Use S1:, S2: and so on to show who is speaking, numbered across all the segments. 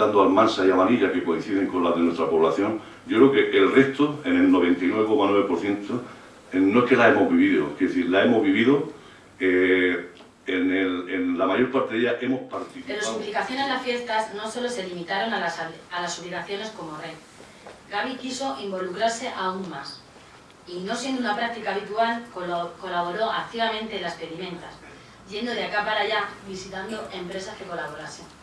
S1: quitando Almansa y Amarilla, que coinciden con las de nuestra población, yo creo que el resto, en el 99,9%, no es que la hemos vivido, es decir, la hemos vivido, en, en, la mayor parte de ellas hemos participado.
S2: Pero su implicación en las fiestas no solo se limitaron a las, a las obligaciones como rey. Gaby quiso involucrarse aún más y no siendo una práctica habitual, colaboró activamente en las pedimentas, yendo de acá para allá visitando empresas que colaborasen.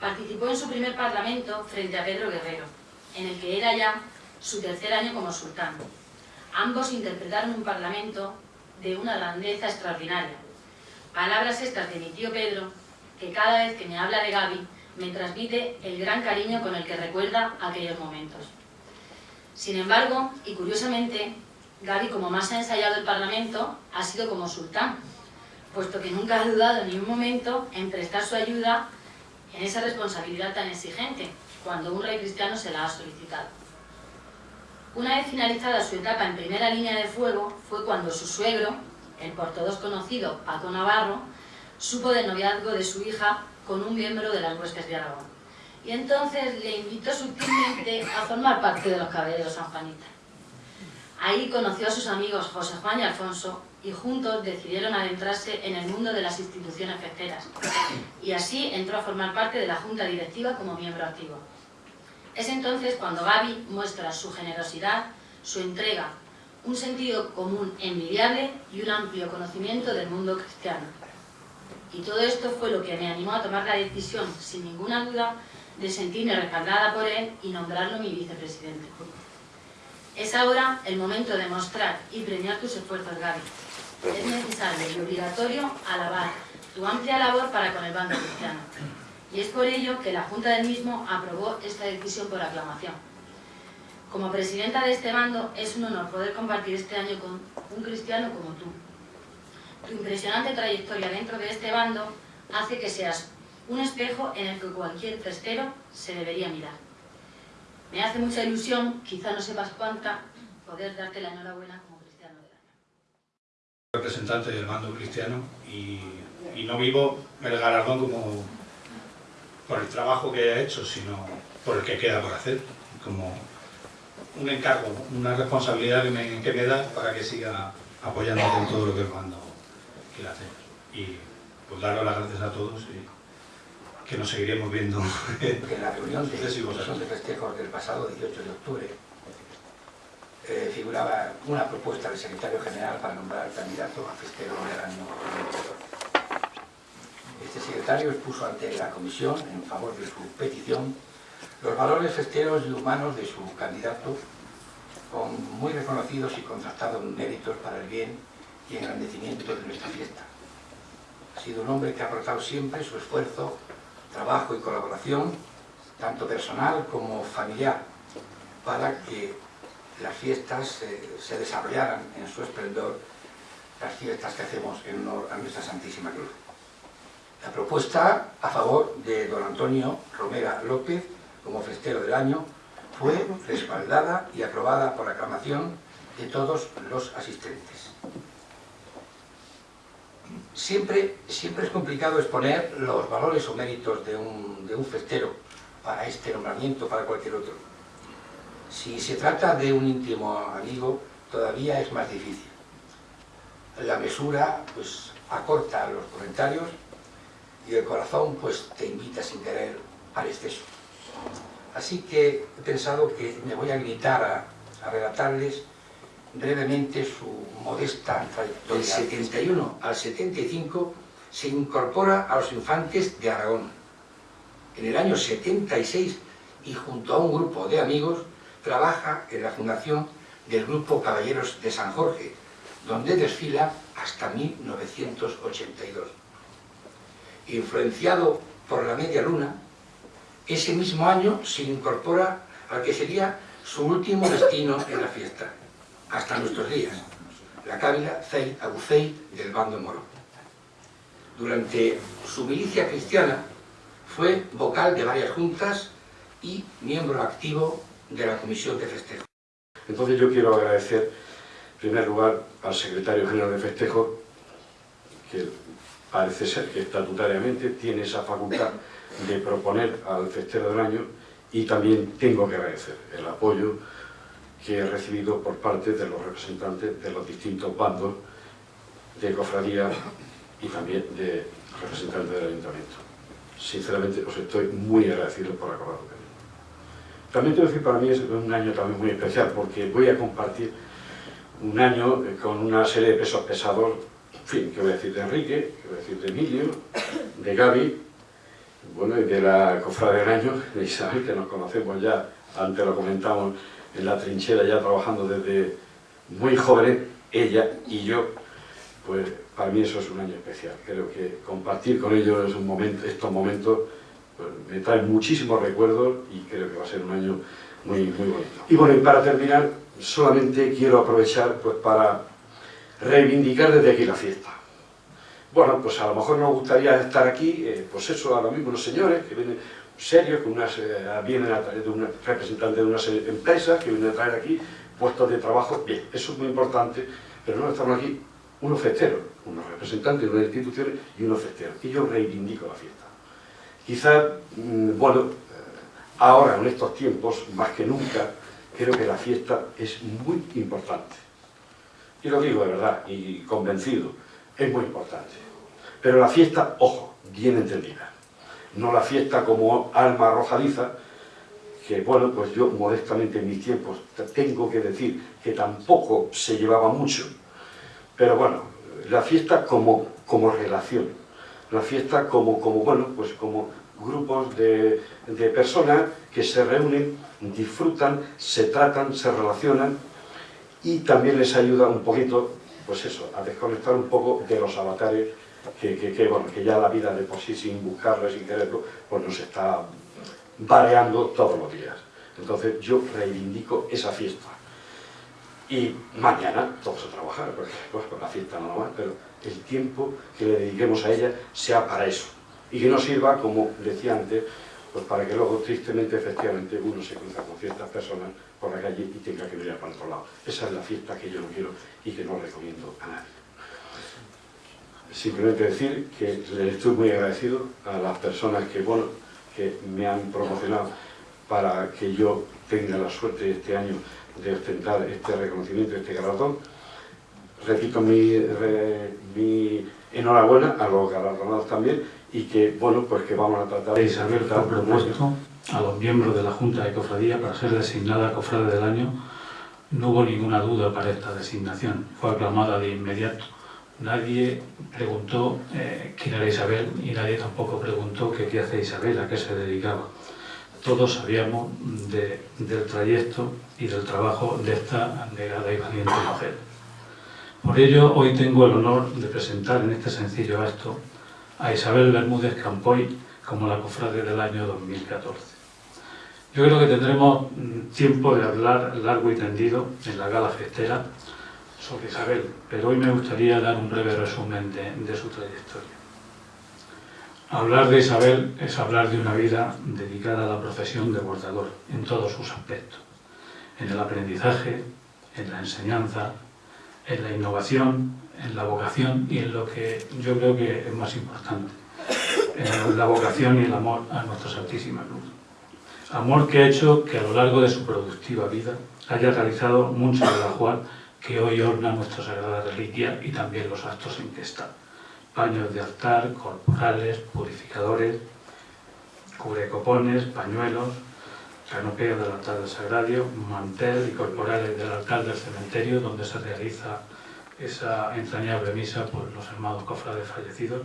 S2: Participó en su primer parlamento frente a Pedro Guerrero, en el que era ya su tercer año como sultán. Ambos interpretaron un parlamento de una grandeza extraordinaria. Palabras estas de mi tío Pedro, que cada vez que me habla de Gaby, me transmite el gran cariño con el que recuerda aquellos momentos. Sin embargo, y curiosamente, Gaby, como más ha ensayado el Parlamento, ha sido como sultán, puesto que nunca ha dudado ni un momento en prestar su ayuda en esa responsabilidad tan exigente, cuando un rey cristiano se la ha solicitado. Una vez finalizada su etapa en primera línea de fuego, fue cuando su suegro, el por todos conocido Paco Navarro, supo del noviazgo de su hija con un miembro de las huestes de Aragón y entonces le invitó sutilmente a formar parte de los caballeros San Juanita. Ahí conoció a sus amigos José Juan y Alfonso y juntos decidieron adentrarse en el mundo de las instituciones festeras y así entró a formar parte de la junta directiva como miembro activo. Es entonces cuando Gaby muestra su generosidad, su entrega, un sentido común envidiable y un amplio conocimiento del mundo cristiano. Y todo esto fue lo que me animó a tomar la decisión, sin ninguna duda, de sentirme respaldada por él y nombrarlo mi vicepresidente. Es ahora el momento de mostrar y premiar tus esfuerzos, Gaby. Es necesario y obligatorio alabar tu amplia labor para con el bando cristiano. Y es por ello que la Junta del mismo aprobó esta decisión por aclamación. Como presidenta de este bando, es un honor poder compartir este año con un cristiano como tú. Tu impresionante trayectoria dentro de este bando hace que seas un espejo en el que cualquier festero se debería mirar. Me hace mucha ilusión, quizá no sepas cuánta, poder darte la enhorabuena como cristiano del año.
S3: Representante del mando cristiano y, no vivo el galardón como por el trabajo que he hecho, sino por el que queda por hacer, como un encargo, una responsabilidad que me, que me da para que siga apoyándote en todo lo que el mando quiere hacer. Y pues daros las gracias a todos que nos seguiremos viendo.
S4: en la reunión de, de festejos del pasado 18 de octubre eh, figuraba una propuesta del secretario general para nombrar candidato a festero del año 2014. Este secretario expuso ante la comisión, en favor de su petición, los valores festeros y humanos de su candidato, con muy reconocidos y contrastados méritos para el bien y engrandecimiento de nuestra fiesta. Ha sido un hombre que ha aportado siempre su esfuerzo trabajo y colaboración, tanto personal como familiar, para que las fiestas se desarrollaran en su esplendor, las fiestas que hacemos en honor a nuestra Santísima Cruz. La propuesta a favor de don Antonio Romera López como festero del año fue respaldada y aprobada por aclamación de todos los asistentes. Siempre, siempre es complicado exponer los valores o méritos de un, de un festero para este nombramiento, para cualquier otro. Si se trata de un íntimo amigo, todavía es más difícil. La mesura pues, acorta los comentarios y el corazón pues, te invita sin querer al exceso. Así que he pensado que me voy a limitar a, a relatarles brevemente su modesta trayectoria. Del 71 al 75 se incorpora a los infantes de Aragón. En el año 76 y junto a un grupo de amigos trabaja en la fundación del Grupo Caballeros de San Jorge, donde desfila hasta 1982. Influenciado por la media luna, ese mismo año se incorpora al que sería su último destino en la fiesta, hasta nuestros días, la cábila Zey Abucey del bando moro. Durante su milicia cristiana fue vocal de varias juntas y miembro activo de la Comisión de Festejo.
S5: Entonces yo quiero agradecer, en primer lugar, al secretario general de Festejo, que parece ser que estatutariamente tiene esa facultad de proponer al festero del año y también tengo que agradecer el apoyo que he recibido por parte de los representantes de los distintos bandos de cofradía y también de representantes del ayuntamiento. Sinceramente os estoy muy agradecido por acordarlo conmigo. También tengo que decir, para mí es un año también muy especial porque voy a compartir un año con una serie de pesos pesados, en fin, que voy a decir de Enrique, que voy a decir de Emilio, de Gaby, bueno, y de la cofrade del año, de Isabel, que nos conocemos ya, antes lo comentamos, en la trinchera ya trabajando desde muy joven, ella y yo, pues para mí eso es un año especial. Creo que compartir con ellos un momento, estos momentos me traen muchísimos recuerdos y creo que va a ser un año muy, muy bonito. Y bueno, y para terminar, solamente quiero aprovechar pues, para reivindicar desde aquí la fiesta. Bueno, pues a lo mejor nos gustaría estar aquí, eh, pues eso, ahora mismo los señores que vienen serios, que unas, eh, vienen a de un representante de unas empresas que vienen a traer aquí puestos de trabajo, bien, eso es muy importante, pero no estamos aquí unos festeros, unos representantes de unas instituciones y unos festeros, y yo reivindico la fiesta. Quizás, mm, bueno, ahora en estos tiempos, más que nunca, creo que la fiesta es muy importante. Y lo digo de verdad, y convencido, es muy importante. Pero la fiesta, ojo, bien entendida. No la fiesta como alma arrojadiza, que bueno, pues yo modestamente en mis tiempos tengo que decir que tampoco se llevaba mucho, pero bueno, la fiesta como, como relación, la fiesta como, como, bueno, pues como grupos de, de personas que se reúnen, disfrutan, se tratan, se relacionan y también les ayuda un poquito pues eso, a desconectar un poco de los avatares que, bueno, que ya la vida de por sí, sin buscarlo, sin quererlo, pues nos está variando todos los días. Entonces yo reivindico esa fiesta. Y mañana todos a trabajar, porque pues, con la fiesta no más, pero el tiempo que le dediquemos a ella sea para eso. Y que no sirva, como decía antes, pues para que luego, tristemente, efectivamente, uno se cruza con ciertas personas por la calle y tenga que mirar para otro lado. Esa es la fiesta que yo no quiero y que no recomiendo a nadie. Simplemente decir que les estoy muy agradecido a las personas que, bueno, que me han promocionado para que yo tenga la suerte este año de ostentar este reconocimiento, este galardón. Repito mi, mi enhorabuena a los galardonados también y que, bueno, pues que vamos a tratar
S6: de Isabel fue propuesto a los miembros de la Junta de Cofradía para ser designada Cofrade del Año. No hubo ninguna duda para esta designación, fue aclamada de inmediato. Nadie preguntó eh, quién era Isabel y nadie tampoco preguntó qué hace Isabel, a qué se dedicaba. Todos sabíamos del trayecto y del trabajo de esta negada y valiente mujer. Por ello, hoy tengo el honor de presentar en este sencillo acto a Isabel Bermúdez Campoy como la cofrade del año 2014. Yo creo que tendremos mm, tiempo de hablar largo y tendido en la gala festera sobre Isabel, pero hoy me gustaría dar un breve resumen de, su trayectoria. Hablar de Isabel es hablar de una vida dedicada a la profesión de bordador en todos sus aspectos, en el aprendizaje, en la enseñanza, en la innovación, en la vocación y en lo que yo creo que es más importante, en la vocación y el amor a nuestra Santísima Cruz. Amor que ha hecho que a lo largo de su productiva vida haya realizado mucho de la cual que hoy orna nuestra Sagrada Reliquia y también los actos en que está. Paños de altar, corporales, purificadores, cubrecopones, pañuelos, canopea del altar del sagrario, mantel y corporales del altar del cementerio donde se realiza esa entrañable misa por los hermanos cofrades fallecidos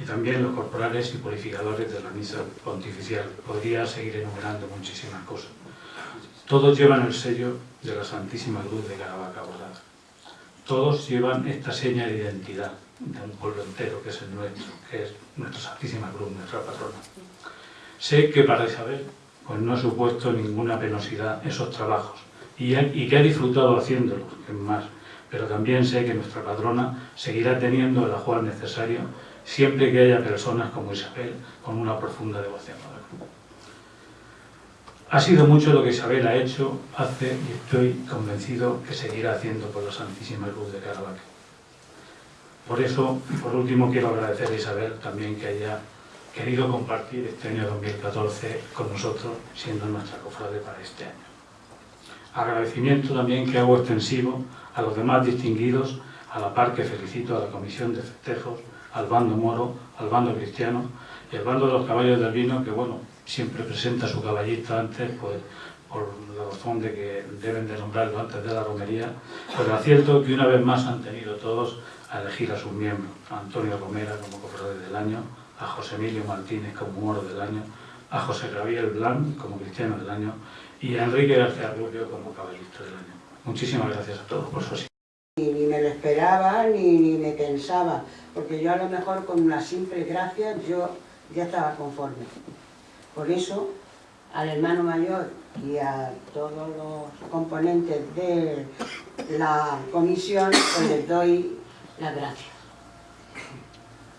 S6: y también los corporales y purificadores de la misa pontificial. Podría seguir enumerando muchísimas cosas. Todos llevan el sello de la Santísima Cruz de Caravaca bordada. Todos llevan esta seña de identidad de un pueblo entero, que es el nuestro, que es nuestra Santísima Cruz, nuestra patrona. Sé que para Isabel pues no ha supuesto ninguna penosidad esos trabajos y, que ha disfrutado haciéndolos, es más, pero también sé que nuestra patrona seguirá teniendo el ajuar necesario siempre que haya personas como Isabel con una profunda devoción. Ha sido mucho lo que Isabel ha hecho, hace y estoy convencido que seguirá haciendo por la Santísima Cruz de Caravaca. Por eso, por último, quiero agradecer a Isabel también que haya querido compartir este año 2014 con nosotros, siendo nuestra cofrade para este año. Agradecimiento también que hago extensivo a los demás distinguidos, a la par que felicito a la Comisión de Festejos, al bando moro, al bando cristiano y al bando de los caballos del vino, que bueno, siempre presenta a su caballista antes, pues por la razón de que deben de nombrarlo antes de la romería, pero acierto que una vez más han tenido todos a elegir a sus miembros, a Antonio Romera como cofrade del año, a José Emilio Martínez como moro del año, a José Gabriel Blanc como cristiano del año y a Enrique García Rubio como caballista del año. Muchísimas gracias a todos por su asistencia.
S7: Ni me lo esperaba, ni, ni me pensaba, porque yo a lo mejor con una simple gracia yo ya estaba conforme. Por eso, al hermano mayor y a todos los componentes de la comisión, pues les doy las gracias.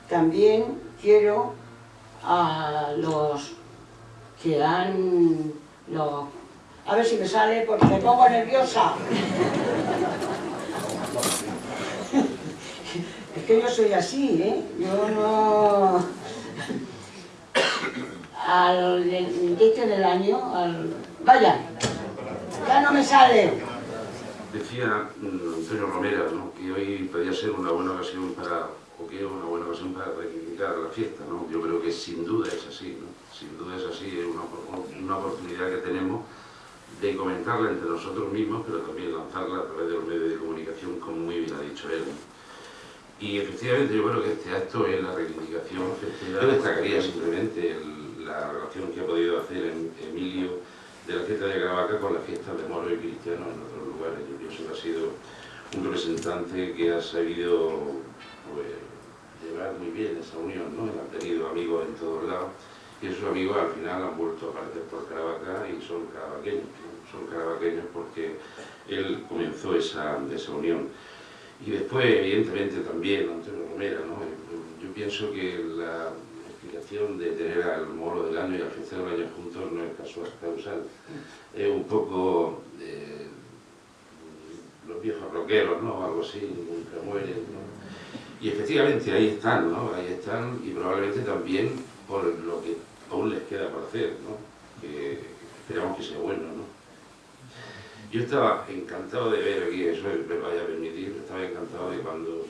S7: También quiero a los que han... Los, a ver si me sale porque me pongo nerviosa. Es que yo soy así, ¿eh? Yo no... Al este del año, al... Vaya, ya no me sale.
S8: Decía mm, Antonio Romero ¿no? que hoy podría ser una buena ocasión para, o que una buena ocasión para reivindicar la fiesta, ¿no? Yo creo que sin duda es así, ¿no? Sin duda es así, es una, una oportunidad que tenemos de comentarla entre nosotros mismos, pero también lanzarla a través de los medios de comunicación, como muy bien ha dicho él. Y efectivamente yo creo que este acto es la reivindicación Yo destacaría simplemente el, la relación que ha podido hacer Emilio de la fiesta de Caravaca con la fiesta de Moro y Cristiano en otros lugares. Yo pienso que ha sido un representante que ha sabido pues, muy bien esa unión, ¿no? ha tenido amigos en todos lados y esos amigos al final han vuelto a aparecer por Caravaca y son caravaqueños, son caravaqueños porque él comenzó esa, esa unión. Y después, evidentemente, también Antonio Romera, ¿no? Yo pienso que la explicación de tener al moro del año y al festero del año juntos no es casual, causal. Es un poco eh, los viejos roqueros, ¿no? Algo así, nunca mueren, ¿no? Y efectivamente ahí están, ¿no? Ahí están y probablemente también por lo que aún les queda por hacer, ¿no? Esperamos que sea bueno, ¿no? Yo estaba encantado de ver aquí, eso me vaya a permitir, estaba encantado de cuando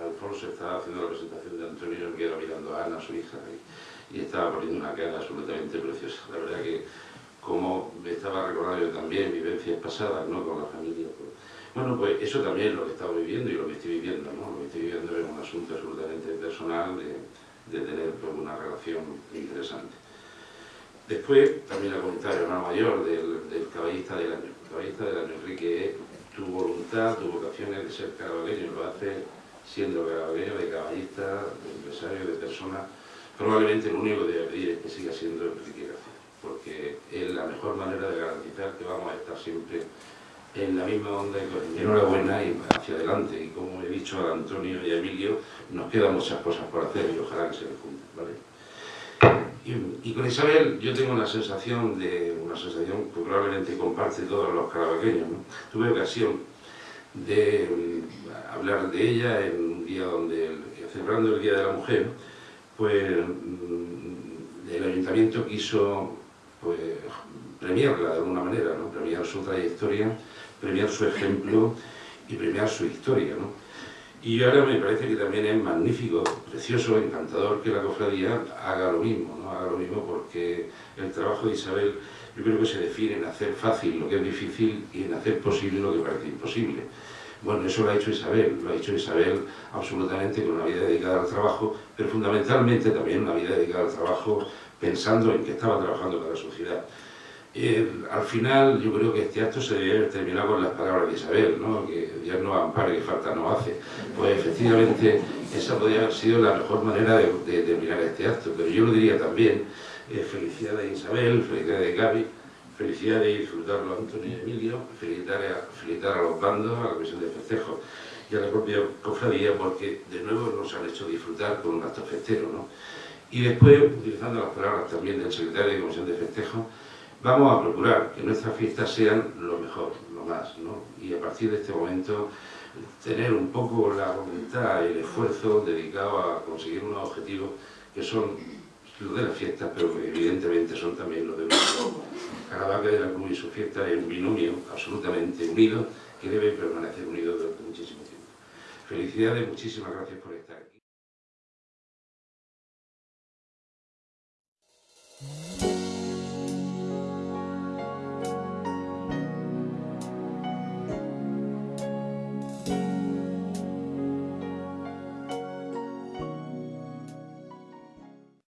S8: Alfonso estaba haciendo la presentación de Antonio, me quedaba mirando a Ana, su hija, y, estaba poniendo una cara absolutamente preciosa. La verdad que, como me estaba recordando yo también vivencias pasadas, ¿no?, con la familia. Bueno, pues eso también es lo que estaba viviendo y lo que estoy viviendo, ¿no? Lo que estoy viviendo es un asunto absolutamente personal de, tener pues, una relación interesante. Después, también el comentario hermano mayor del, del caballista del año caballista del año, Enrique, tu voluntad, tu vocación es de ser carabagueño, lo hace siendo carabagueño, de caballista, de empresario, de persona. Probablemente lo único que debe pedir es que siga siendo Enrique García, porque es la mejor manera de garantizar que vamos a estar siempre en la misma onda y enhorabuena y hacia adelante. Y como he dicho a Antonio y a Emilio, nos quedan muchas cosas por hacer y ojalá que se les junten, ¿vale? Y, con Isabel yo tengo una sensación, de, una sensación que probablemente comparte todos los carabaqueños. Tuve ocasión de mm, hablar de ella en un día donde, celebrando el Día de la Mujer, pues mm, el Ayuntamiento quiso pues, premiarla de alguna manera, ¿no? premiar su trayectoria, premiar su ejemplo y premiar su historia. ¿no? Y ahora me parece que también es magnífico, precioso, encantador que la cofradía haga lo mismo, ¿no? haga lo mismo porque el trabajo de Isabel yo creo que se define en hacer fácil lo que es difícil y en hacer posible lo que parece imposible. Bueno, eso lo ha hecho Isabel, lo ha hecho Isabel absolutamente con una vida dedicada al trabajo, pero fundamentalmente también una vida dedicada al trabajo pensando en que estaba trabajando para la sociedad. Eh, al final yo creo que este acto se debe haber terminado con las palabras de Isabel, ¿no? que Dios no ampare, que falta no hace. Pues efectivamente esa podría haber sido la mejor manera de, terminar este acto, pero yo lo diría también, eh, felicidades Isabel, felicidades Gaby, felicidades disfrutarlo a Antonio y Emilio, felicitar a, felicitar a los bandos, a la comisión de festejo y a la propia cofradía porque de nuevo nos han hecho disfrutar con un acto festero. ¿no? Y después, utilizando las palabras también del secretario de comisión de festejo, vamos a procurar que nuestras fiestas sean lo mejor, lo más, ¿no? Y a partir de este momento tener un poco la voluntad y el esfuerzo dedicado a conseguir unos objetivos que son los de la fiesta, pero que evidentemente son también los de Caravaca Caravaca de la Cruz y su fiesta es un binomio absolutamente unido que debe permanecer unido durante muchísimo tiempo. Felicidades, muchísimas gracias por estar aquí.